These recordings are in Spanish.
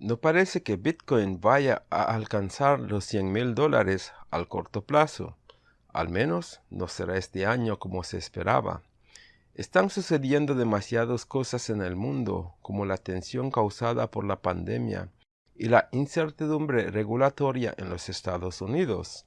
No parece que Bitcoin vaya a alcanzar los 100 mil dólares al corto plazo. Al menos no será este año como se esperaba. Están sucediendo demasiadas cosas en el mundo, como la tensión causada por la pandemia y la incertidumbre regulatoria en los Estados Unidos.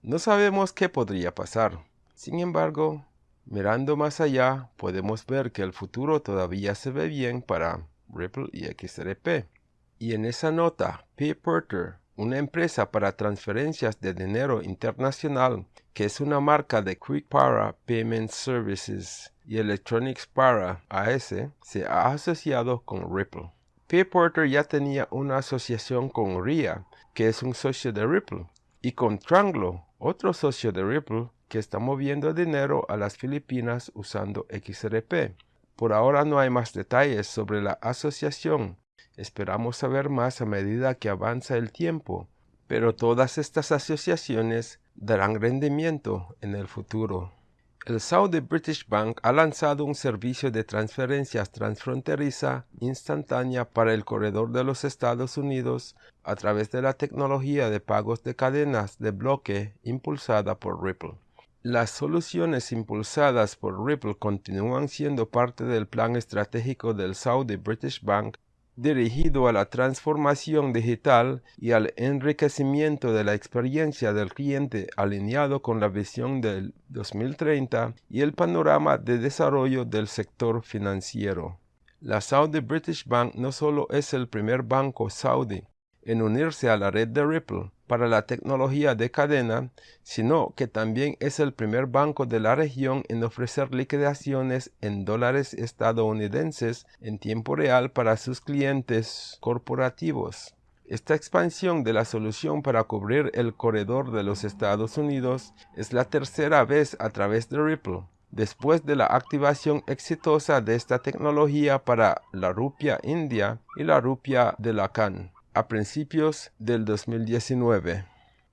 No sabemos qué podría pasar. Sin embargo, mirando más allá, podemos ver que el futuro todavía se ve bien para Ripple y XRP. Y en esa nota, PayPorter, una empresa para transferencias de dinero internacional, que es una marca de Quick Para Payment Services y Electronics Para AS, se ha asociado con Ripple. PayPorter ya tenía una asociación con RIA, que es un socio de Ripple, y con Tranglo, otro socio de Ripple, que está moviendo dinero a las Filipinas usando XRP. Por ahora no hay más detalles sobre la asociación, Esperamos saber más a medida que avanza el tiempo, pero todas estas asociaciones darán rendimiento en el futuro. El Saudi British Bank ha lanzado un servicio de transferencias transfronteriza instantánea para el corredor de los Estados Unidos a través de la tecnología de pagos de cadenas de bloque impulsada por Ripple. Las soluciones impulsadas por Ripple continúan siendo parte del plan estratégico del Saudi British Bank dirigido a la transformación digital y al enriquecimiento de la experiencia del cliente alineado con la visión del 2030 y el panorama de desarrollo del sector financiero. La Saudi British Bank no solo es el primer banco saudí en unirse a la red de Ripple para la tecnología de cadena, sino que también es el primer banco de la región en ofrecer liquidaciones en dólares estadounidenses en tiempo real para sus clientes corporativos. Esta expansión de la solución para cubrir el corredor de los Estados Unidos es la tercera vez a través de Ripple, después de la activación exitosa de esta tecnología para la rupia india y la rupia de la CAN a principios del 2019.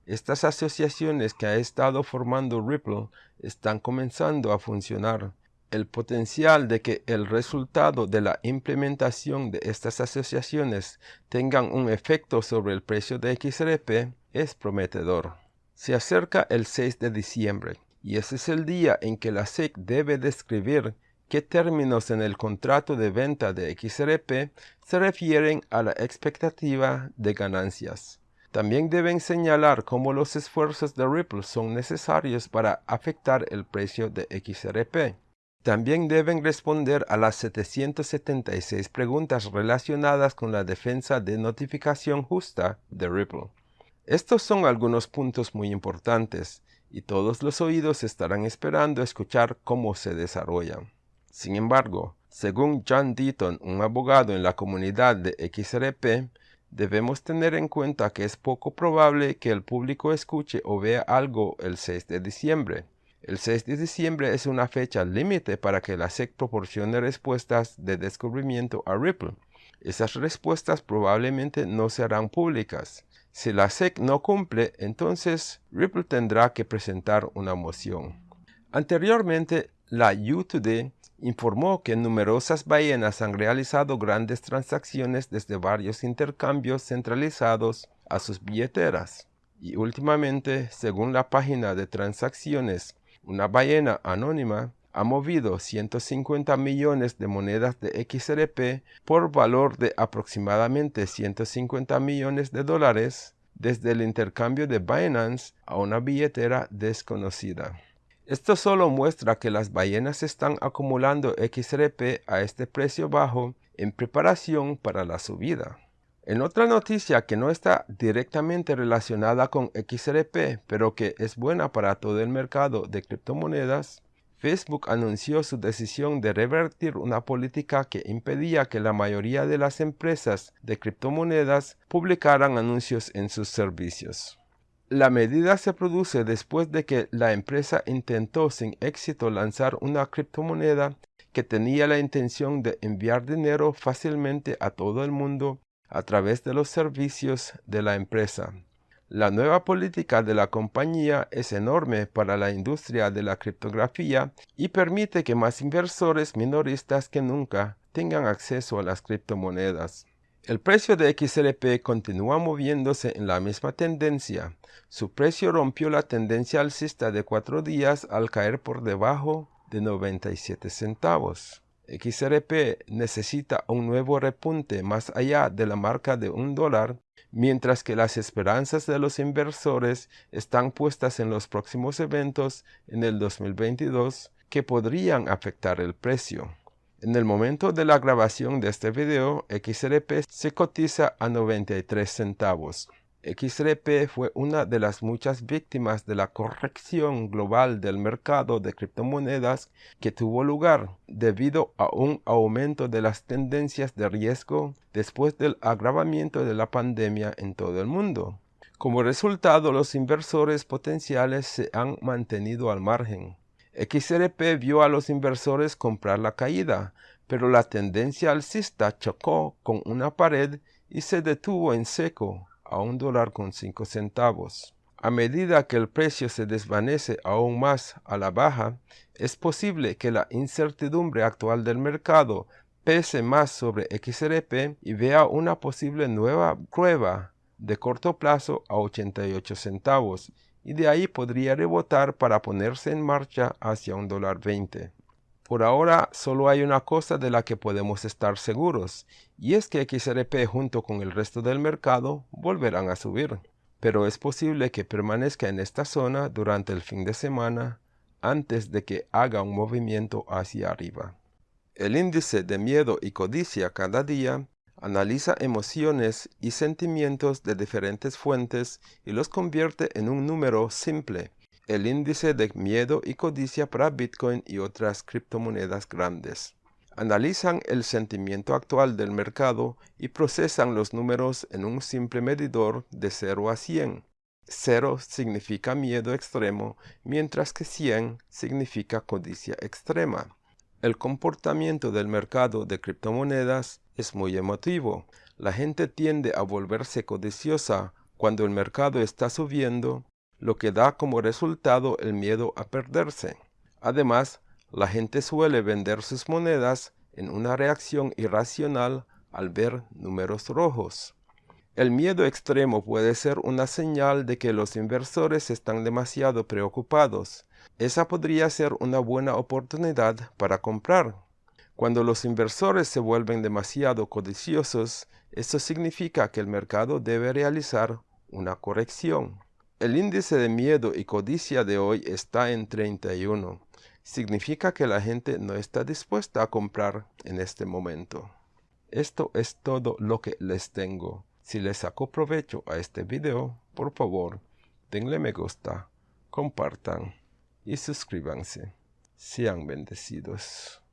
Estas asociaciones que ha estado formando Ripple están comenzando a funcionar. El potencial de que el resultado de la implementación de estas asociaciones tengan un efecto sobre el precio de XRP es prometedor. Se acerca el 6 de diciembre y ese es el día en que la SEC debe describir qué términos en el contrato de venta de XRP se refieren a la expectativa de ganancias. También deben señalar cómo los esfuerzos de Ripple son necesarios para afectar el precio de XRP. También deben responder a las 776 preguntas relacionadas con la defensa de notificación justa de Ripple. Estos son algunos puntos muy importantes y todos los oídos estarán esperando escuchar cómo se desarrollan. Sin embargo, según John Deaton, un abogado en la comunidad de XRP, debemos tener en cuenta que es poco probable que el público escuche o vea algo el 6 de diciembre. El 6 de diciembre es una fecha límite para que la SEC proporcione respuestas de descubrimiento a Ripple. Esas respuestas probablemente no serán públicas. Si la SEC no cumple, entonces Ripple tendrá que presentar una moción. Anteriormente, la U2D informó que numerosas ballenas han realizado grandes transacciones desde varios intercambios centralizados a sus billeteras. Y últimamente, según la página de transacciones, una ballena anónima ha movido 150 millones de monedas de XRP por valor de aproximadamente 150 millones de dólares desde el intercambio de Binance a una billetera desconocida. Esto solo muestra que las ballenas están acumulando XRP a este precio bajo en preparación para la subida. En otra noticia que no está directamente relacionada con XRP, pero que es buena para todo el mercado de criptomonedas, Facebook anunció su decisión de revertir una política que impedía que la mayoría de las empresas de criptomonedas publicaran anuncios en sus servicios. La medida se produce después de que la empresa intentó sin éxito lanzar una criptomoneda que tenía la intención de enviar dinero fácilmente a todo el mundo a través de los servicios de la empresa. La nueva política de la compañía es enorme para la industria de la criptografía y permite que más inversores minoristas que nunca tengan acceso a las criptomonedas. El precio de XRP continúa moviéndose en la misma tendencia. Su precio rompió la tendencia alcista de cuatro días al caer por debajo de 97 centavos. XRP necesita un nuevo repunte más allá de la marca de un dólar, mientras que las esperanzas de los inversores están puestas en los próximos eventos en el 2022 que podrían afectar el precio. En el momento de la grabación de este video, XRP se cotiza a 93 centavos. XRP fue una de las muchas víctimas de la corrección global del mercado de criptomonedas que tuvo lugar debido a un aumento de las tendencias de riesgo después del agravamiento de la pandemia en todo el mundo. Como resultado, los inversores potenciales se han mantenido al margen. XRP vio a los inversores comprar la caída, pero la tendencia alcista chocó con una pared y se detuvo en seco a un dólar con cinco centavos. A medida que el precio se desvanece aún más a la baja, es posible que la incertidumbre actual del mercado pese más sobre XRP y vea una posible nueva prueba de corto plazo a 88 centavos y de ahí podría rebotar para ponerse en marcha hacia un dólar 20. Por ahora solo hay una cosa de la que podemos estar seguros, y es que XRP junto con el resto del mercado volverán a subir. Pero es posible que permanezca en esta zona durante el fin de semana antes de que haga un movimiento hacia arriba. El índice de miedo y codicia cada día Analiza emociones y sentimientos de diferentes fuentes y los convierte en un número simple, el índice de miedo y codicia para Bitcoin y otras criptomonedas grandes. Analizan el sentimiento actual del mercado y procesan los números en un simple medidor de 0 a 100. 0 significa miedo extremo, mientras que 100 significa codicia extrema. El comportamiento del mercado de criptomonedas es muy emotivo. La gente tiende a volverse codiciosa cuando el mercado está subiendo, lo que da como resultado el miedo a perderse. Además, la gente suele vender sus monedas en una reacción irracional al ver números rojos. El miedo extremo puede ser una señal de que los inversores están demasiado preocupados. Esa podría ser una buena oportunidad para comprar. Cuando los inversores se vuelven demasiado codiciosos, eso significa que el mercado debe realizar una corrección. El índice de miedo y codicia de hoy está en 31. Significa que la gente no está dispuesta a comprar en este momento. Esto es todo lo que les tengo. Si les sacó provecho a este video, por favor, denle me gusta, compartan y suscríbanse. Sean bendecidos.